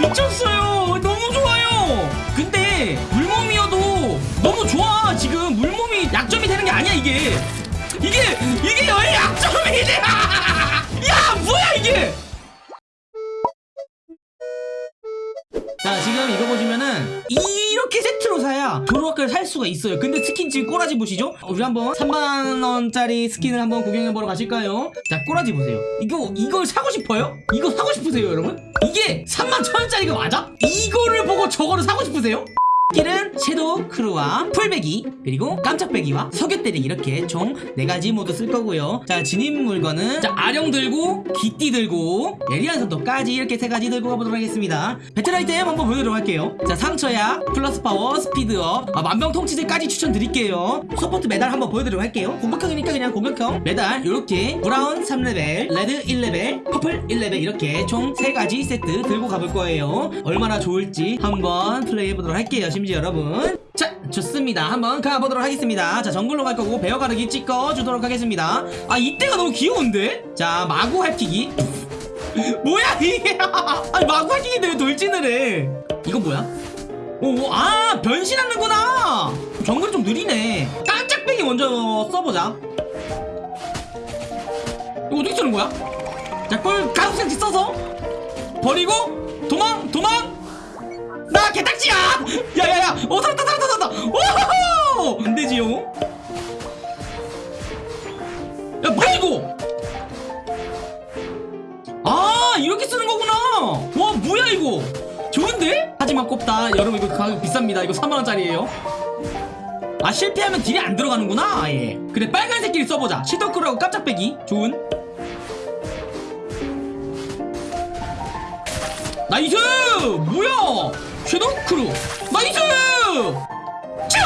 미쳤어요. 너무 좋아요. 근데 물몸이어도 너무 좋아. 지금 물몸이 약점이 되는 게 아니야 이게. 이게 이게 왜 약점이 돼? 야 뭐야 이게! 자 지금 이거 보시면은 이렇게 세트로 사야 조로아크를 살 수가 있어요. 근데 스킨 지금 꼬라지 보시죠? 어, 우리 한번 3만원짜리 스킨을 한번 구경해보러 가실까요? 자 꼬라지 보세요. 이거 이걸 사고 싶어요? 이거 사고 싶으세요 여러분? 이게 3만 천원짜리가 맞아? 이거를 보고 저거를 사고 싶으세요? 스킬은 shadow claw와 풀베기 그리고 깜짝베기와 속여때리기 이렇게 총 4가지 모두 쓸 거고요. 자 지닌 물건은 자 아령 들고 기띠 들고 예리한 손톱까지 이렇게 3가지 들고 가보도록 하겠습니다. 배틀 아이템 한번 보여드리도록 할게요. 자 상처약 플러스 파워 speed up 아, 만병통치제까지 추천드릴게요. support 메달 한번 보여드리도록 할게요. 공격형이니까 그냥 공격형. 메달 이렇게 brown 3레벨 red 1레벨 purple 1레벨 이렇게 총 3가지 세트 들고 가볼 거예요. 얼마나 좋을지 한번 플레이 해보도록 할게요 심지어 여러분. 자 좋습니다. 한번 가보도록 하겠습니다. 자 정글로 갈 거고 베어 가르기 찍어 주도록 하겠습니다. 아 이때가 너무 귀여운데? 자 마구 핥히기. 뭐야 이게? 아니 마구 핥히기인데 왜 돌진을 해. 이건 뭐야? 오, 아 변신하는구나. 정글이 좀 느리네. 깜짝배기 먼저 써보자. 이거 어떻게 쓰는 거야? 자 꿀 가속센치 써서 버리고 딱지야! 야야야! 어 살았다 살았다 살았다! 오호호! 안되지요? 야 뭐야 이거! 아 이렇게 쓰는 거구나! 와 뭐야 이거! 좋은데? 하지만 꼽다 여러분 이거 가격 비쌉니다 이거 3만원짜리에요 아 실패하면 딜이 안 들어가는구나 아예 그래 빨간색 길 써보자 시더크라고 깜짝배기 좋은 나이스! 뭐야! 섀도우 크루! 나이스! 츄!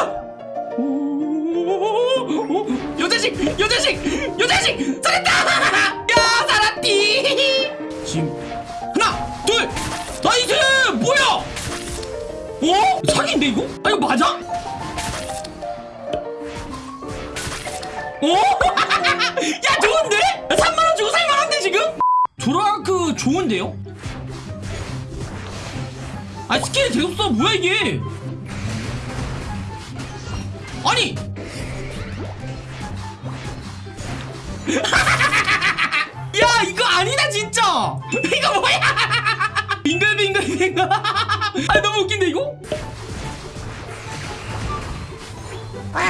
오, 여자식! 여자식! 여자식! 살았다! 야, 살았디! 지금 하나, 둘, nice! 뭐야! 어? 사기인데 이거? 아 이거 맞아? 어? 야 좋은데? 3만원 주고 살만한데 지금? 조로아크 좋은데요? 아 스킬이 써 뭐야 이게? 아니! 야 이거 아니다 진짜! 이거 뭐야? 빙글빙글빙글. 아 너무 웃긴데 이거? 어?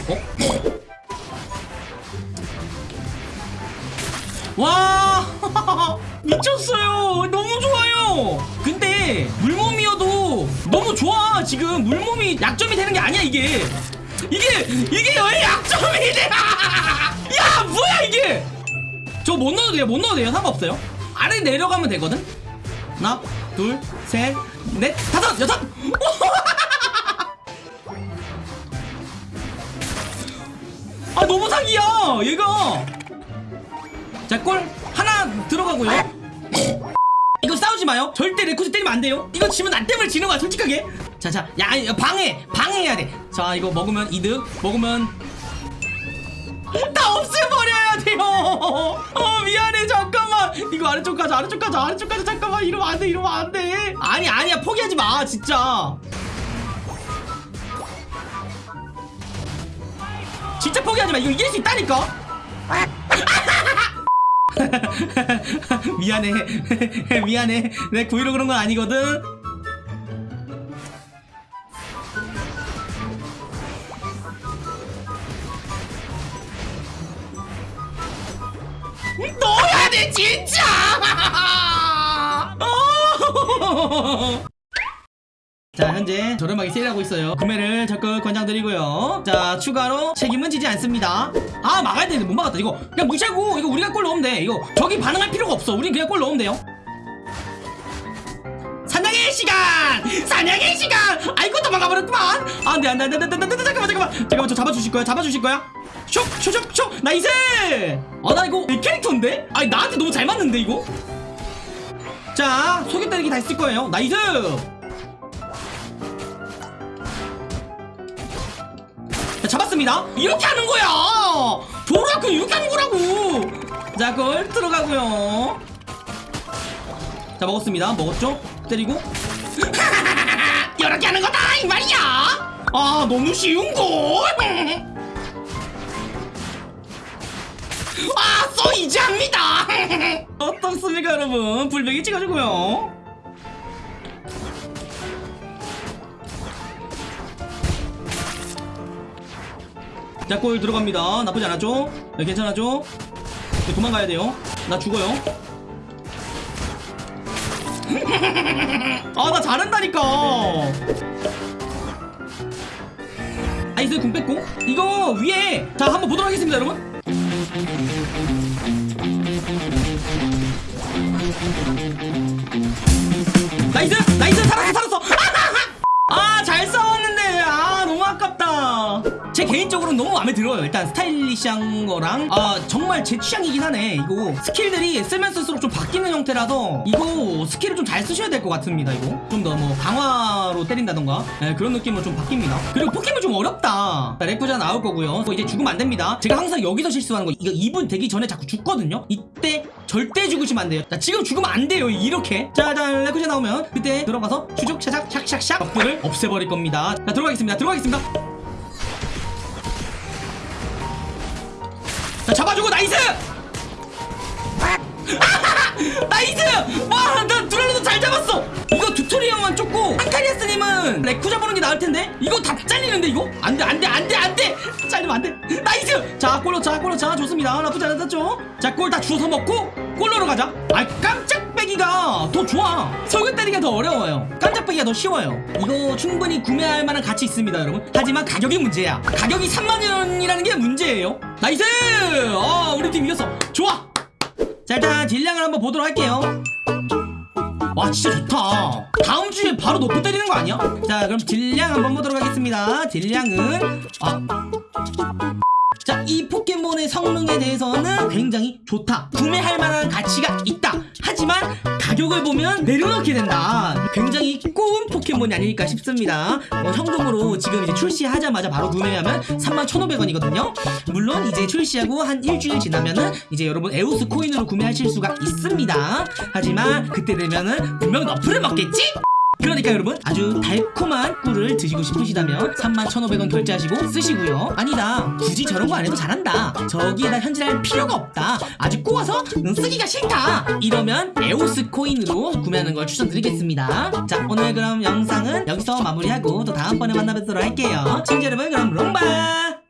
와! 미쳤어요. 너무 좋아요. 근데 좋아 지금. 물몸이 약점이 되는 게 아니야 이게. 이게 이게 왜 약점이 돼? 야 뭐야 이게! 저 못 넣어도 돼요 못 넣어도 돼요. 상관없어요. 아래 내려가면 되거든? 하나 둘셋넷 다섯 여섯! 아 너무 사기야 얘가! 자골 하나 들어가고요 싸우지 마요. 절대 레쿠쟈 때리면 안 돼요. 이거 지면 나 때문에 지는 거야 솔직하게. 자자 야 방해 방해해야 돼자 이거 먹으면 이득 먹으면 다 없애버려야 돼요. 어 미안해 잠깐만. 이거 아래쪽 가자 아래쪽 가자 아래쪽 가자 잠깐만. 이러면 안돼 이러면 안돼. 아니 아니야 포기하지 마 진짜. 진짜 포기하지 마. 이거 이길 수 있다니까 미안해. 미안해. 내 고의로 그런 건 아니거든. 넣어야 돼 진짜! 어. 자 현재 저렴하게 세일하고 있어요. 구매를 적극 권장드리고요. 자 추가로 책임은 지지 않습니다. 아 막아야 되는데 못 막았다. 이거 그냥 무시하고 이거 우리가 골 넣으면 돼. 이거 저기 반응할 필요가 없어. 우린 그냥 골 넣으면 돼요. 사냥의 시간! 사냥의 시간! 아이고 도망가버렸구만. 아, 안돼 안돼 안돼 안돼 안돼 안돼. 잠깐만 잠깐만. 잠깐만 저 잡아주실 거야? 잡아주실 거야? 슉슉슉슉 nice! 아나 이거 내 캐릭터인데? 아니 나한테 너무 잘 맞는데 이거? 자 속여 때리기 다 했을 거예요. nice 자, 잡았습니다. 이렇게 하는 거야. 조로아크 이렇게 하는 거라고. 자, 골 들어가고요. 자, 먹었습니다. 먹었죠? 때리고 이렇게 하는 거다 이 말이야 아 너무 쉬운걸 아 쏘이지 합니다 어떻습니까 여러분 불백이 찍어주고요 자골 들어갑니다. 나쁘지 않았죠? 네, 괜찮았죠? 네, 도망가야 돼요. 나 죽어요. 아 나 잘한다니까! nice 궁 뺐고? 이거 위에! 자 한번 보도록 하겠습니다 여러분. nice! nice! 살았어 살았어! 아 잘 싸웠는데 제 개인적으로는 너무 마음에 들어요. 일단 스타일리시한 거랑 아 정말 제 취향이긴 하네. 이거 skill들이 쓰면 쓸수록 좀 바뀌는 형태라서 이거 skill을 좀 잘 쓰셔야 될 것 같습니다 이거. 좀 더 뭐 강화로 때린다던가. 네, 그런 느낌으로 좀 바뀝니다. 그리고 포켓몬 좀 어렵다. 자, 레쿠쟈 나올 거고요. 뭐 이제 죽으면 안 됩니다. 제가 항상 여기서 실수하는 거 이거 2분 되기 전에 자꾸 죽거든요? 이때 절대 죽으시면 안 돼요. 자 지금 죽으면 안 돼요 이렇게. 자자 레쿠쟈 나오면 그때 들어가서 추적 차작 샥샥샥 적들을 없애버릴 겁니다. 자 들어가겠습니다. 들어가겠습니다 자 잡아주고 나이스! 나이스! 와나 두랄로도 잘 잡았어! 이거 튜토리얼만 쫓고 한카리아스님은 레쿠 잡아보는 게 나을 텐데? 이거 다 잘리는데 이거? 안돼 안돼 안돼 안돼 잘리면 안돼. 나이스! 자 골로 자 골로. 자 좋습니다. 나쁘지 않았죠? 자 골 다 주워서 먹고 골로로 가자. 아 깜짝 베기가 더 좋아. 속여 때리기가 더 어려워요. 깜짝 베기가 더 쉬워요. 이거 충분히 구매할 만한 가치 있습니다 여러분. 하지만 가격이 문제야. 가격이 3만원이라는 게 문제예요. nice! 어 우리 팀 이겼어. 좋아! 자 일단 딜량을 한번 보도록 할게요 와 진짜 좋다. 다음 주에 바로 nerf 때리는 거 아니야? 자 그럼 딜량 한번 보도록 하겠습니다. 딜량은 아 자, 이 포켓몬의 성능에 대해서는 굉장히 좋다. 구매할 만한 가치가 있다. 하지만 가격을 보면 내려놓게 된다. 굉장히 꼬운 포켓몬이 아닐까 싶습니다. 어, 현금으로 지금 이제 출시하자마자 바로 구매하면 31,500원이거든요. 물론 이제 출시하고 한 일주일 지나면은 이제 여러분 에오스 코인으로 구매하실 수가 있습니다. 하지만 그때 되면은 분명 nerf를 먹겠지? 그러니까 여러분 아주 달콤한 꿀을 드시고 싶으시다면 31,500원 결제하시고 쓰시고요. 아니다. 굳이 저런 거 안 해도 잘한다. 저기에다 현질할 필요가 없다. 아주 꼬아서 음, 쓰기가 싫다. 이러면 에오스 코인으로 구매하는 걸 추천드리겠습니다. 자 오늘 그럼 영상은 여기서 마무리하고 또 다음번에 만나뵙도록 할게요. 친구 여러분 그럼 롱바